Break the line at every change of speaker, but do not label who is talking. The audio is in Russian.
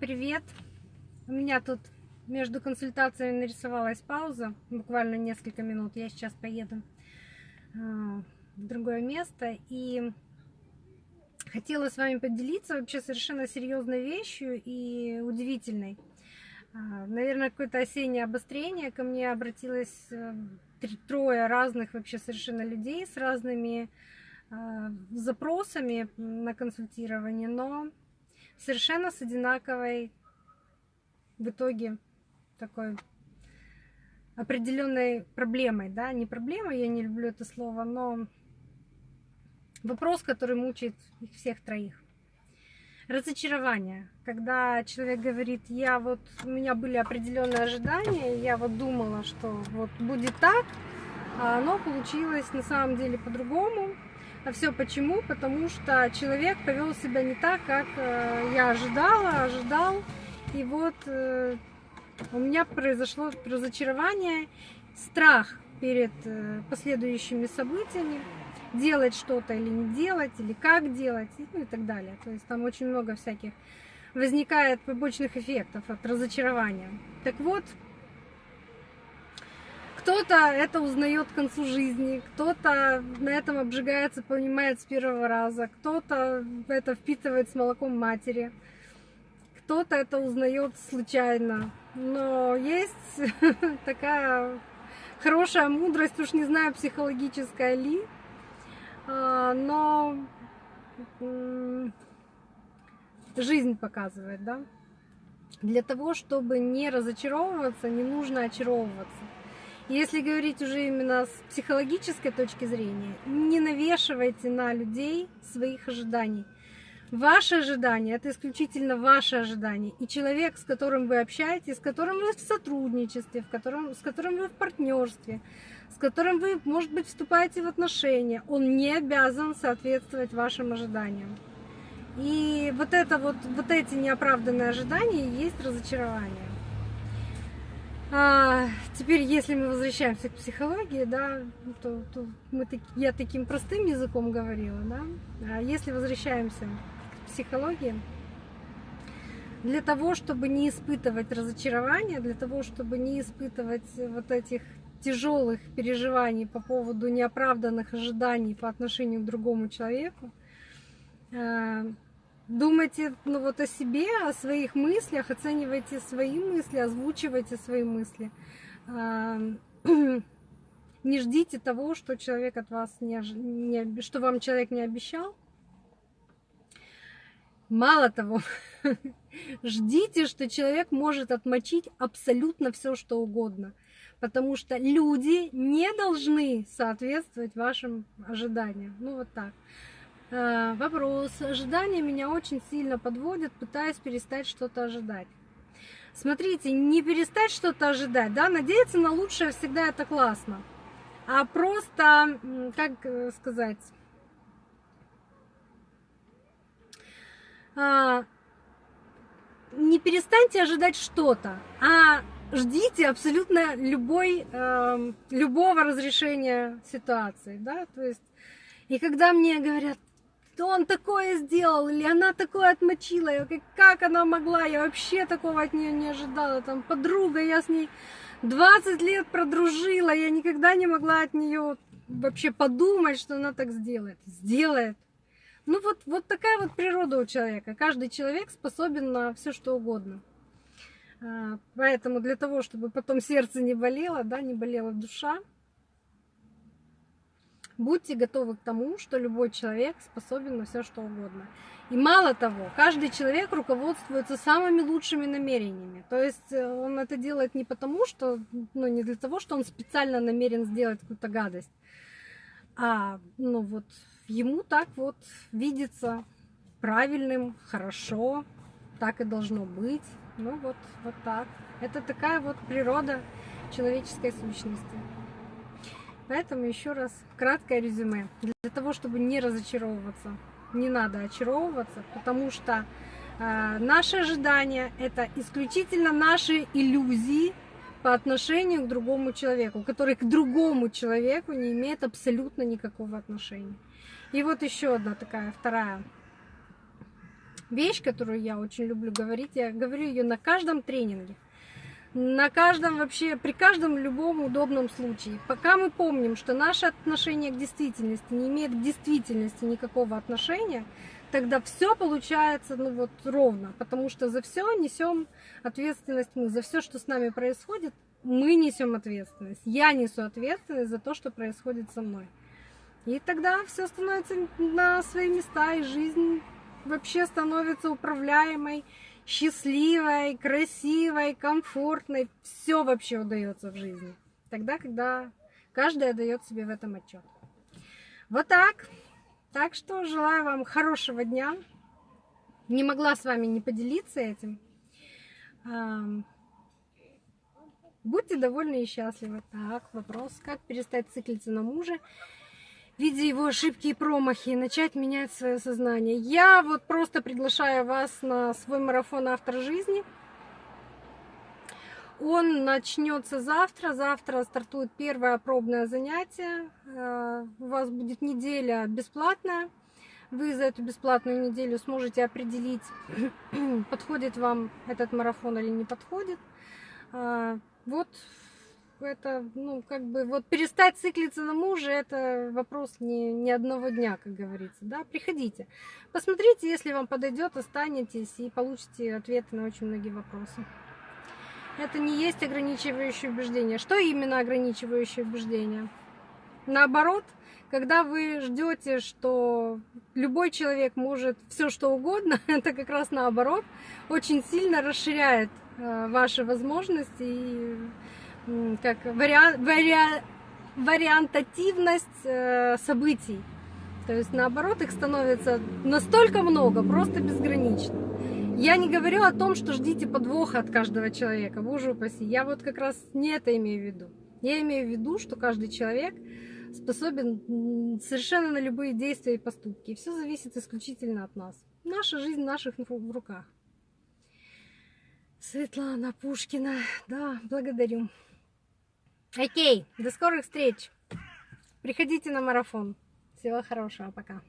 Привет! У меня тут между консультациями нарисовалась пауза, буквально несколько минут. Я сейчас поеду а, в другое место и хотела с вами поделиться вообще совершенно серьезной вещью и удивительной. А, наверное, какое-то осеннее обострение. Ко мне обратилось э, трое разных вообще совершенно людей с разными а, запросами на консультирование, но совершенно с одинаковой в итоге такой определенной проблемой, да, не проблемой, я не люблю это слово, но вопрос, который мучает их всех троих. Разочарование, когда человек говорит, я вот, у меня были определенные ожидания, я вот думала, что вот будет так, а оно получилось на самом деле по-другому, а все почему? Потому что человек повел себя не так, как э, я ожидала, ожидал. И вот э, у меня произошло разочарование, страх перед э, последующими событиями, делать что-то или не делать, или как делать, ну и так далее. То есть там очень много всяких возникает побочных эффектов от разочарования. Так вот, кто-то это узнает к концу жизни, кто-то на этом обжигается, понимает с первого раза, кто-то это впитывает с молоком матери, кто-то это узнает случайно. Но есть такая хорошая мудрость, уж не знаю, психологическая ли, а, но жизнь показывает, да. Для того, чтобы не разочаровываться, не нужно очаровываться. Если говорить уже именно с психологической точки зрения, не навешивайте на людей своих ожиданий. Ваши ожидания это исключительно ваши ожидания. И человек, с которым вы общаетесь, с которым вы в сотрудничестве, в котором, с которым вы в партнерстве, с которым вы, может быть, вступаете в отношения, он не обязан соответствовать вашим ожиданиям. И вот это вот, вот эти неоправданные ожидания есть разочарование. А, теперь, если мы возвращаемся к психологии, да, то, то мы, я таким простым языком говорила, да. А если возвращаемся к психологии, для того, чтобы не испытывать разочарования, для того, чтобы не испытывать вот этих тяжелых переживаний по поводу неоправданных ожиданий по отношению к другому человеку, а, думайте ну, вот о себе, о своих мыслях, оценивайте свои мысли, озвучивайте свои мысли. Не ждите того, что человек от вас не, не что вам человек не обещал. Мало того, ждите, что человек может отмочить абсолютно все, что угодно. Потому что люди не должны соответствовать вашим ожиданиям. Ну вот так. Э, вопрос. Ожидания меня очень сильно подводят, пытаясь перестать что-то ожидать. Смотрите, не перестать что-то ожидать, да, надеяться на лучшее всегда это классно. А просто, как э, сказать, а, не перестаньте ожидать что-то, а ждите абсолютно любой, эм, любого разрешения ситуации, да, то есть, и когда мне говорят, что он такое сделал, или она такое отмочила, как она могла, я вообще такого от нее не ожидала, там подруга, я с ней 20 лет продружила, я никогда не могла от нее вообще подумать, что она так сделает. Сделает. Ну вот, вот такая вот природа у человека. Каждый человек способен на все что угодно. А, поэтому для того, чтобы потом сердце не болело, да, не болела душа, Будьте готовы к тому, что любой человек способен на все что угодно. И мало того, каждый человек руководствуется самыми лучшими намерениями. То есть э, он это делает не потому, что, ну, не для того, что он специально намерен сделать какую-то гадость, а, ну, вот ему так вот видится правильным, хорошо, так и должно быть. Ну, вот, вот так. Это такая вот природа человеческой сущности. Поэтому еще раз краткое резюме. Для того, чтобы не разочаровываться, не надо очаровываться, потому что э, наши ожидания это исключительно наши иллюзии по отношению к другому человеку, который к другому человеку не имеет абсолютно никакого отношения. И вот еще одна такая вторая вещь, которую я очень люблю говорить, я говорю ее на каждом тренинге, на каждом вообще, при каждом любом удобном случае. Пока мы помним, что наше отношение к действительности не имеет к действительности никакого отношения, тогда все получается ну вот ровно, потому что за все несем ответственность мы, за все, что с нами происходит, мы несем ответственность. Я несу ответственность за то, что происходит со мной. И тогда все становится на свои места, и жизнь вообще становится управляемой, счастливой, красивой, комфортной. Все вообще удается в жизни. Тогда, когда каждый дает себе в этом отчет. Вот так. Так что желаю вам хорошего дня. Не могла с вами не поделиться этим. Будьте довольны и счастливы. Так, вопрос, как перестать циклиться на муже, видя его ошибки и промахи, начать менять свое сознание. Я вот просто приглашаю вас на свой марафон «Автор жизни». Он начнется завтра. Завтра стартует первое пробное занятие. Э, у вас будет неделя бесплатная. Вы за эту бесплатную неделю сможете определить, подходит вам этот марафон или не подходит. Э, вот это, ну, как бы, вот перестать циклиться на муже, это вопрос не, не одного дня, как говорится, да, приходите. Посмотрите, если вам подойдет, останетесь и получите ответы на очень многие вопросы это не есть ограничивающее убеждение. Что именно ограничивающее убеждение? Наоборот, когда вы ждете, что любой человек может все что угодно, это как раз наоборот, очень сильно расширяет э, ваши возможности и как вариант, вариа, вариантативность э, событий. То есть наоборот их становится настолько много, просто безгранично. Я не говорю о том, что ждите подвоха от каждого человека, боже упаси. Я вот как раз не это имею в виду. Я имею в виду, что каждый человек способен совершенно на любые действия и поступки. Все зависит исключительно от нас. Наша жизнь в наших руках. Светлана Пушкина. Да, благодарю. Окей, до скорых встреч. Приходите на марафон. Всего хорошего, пока.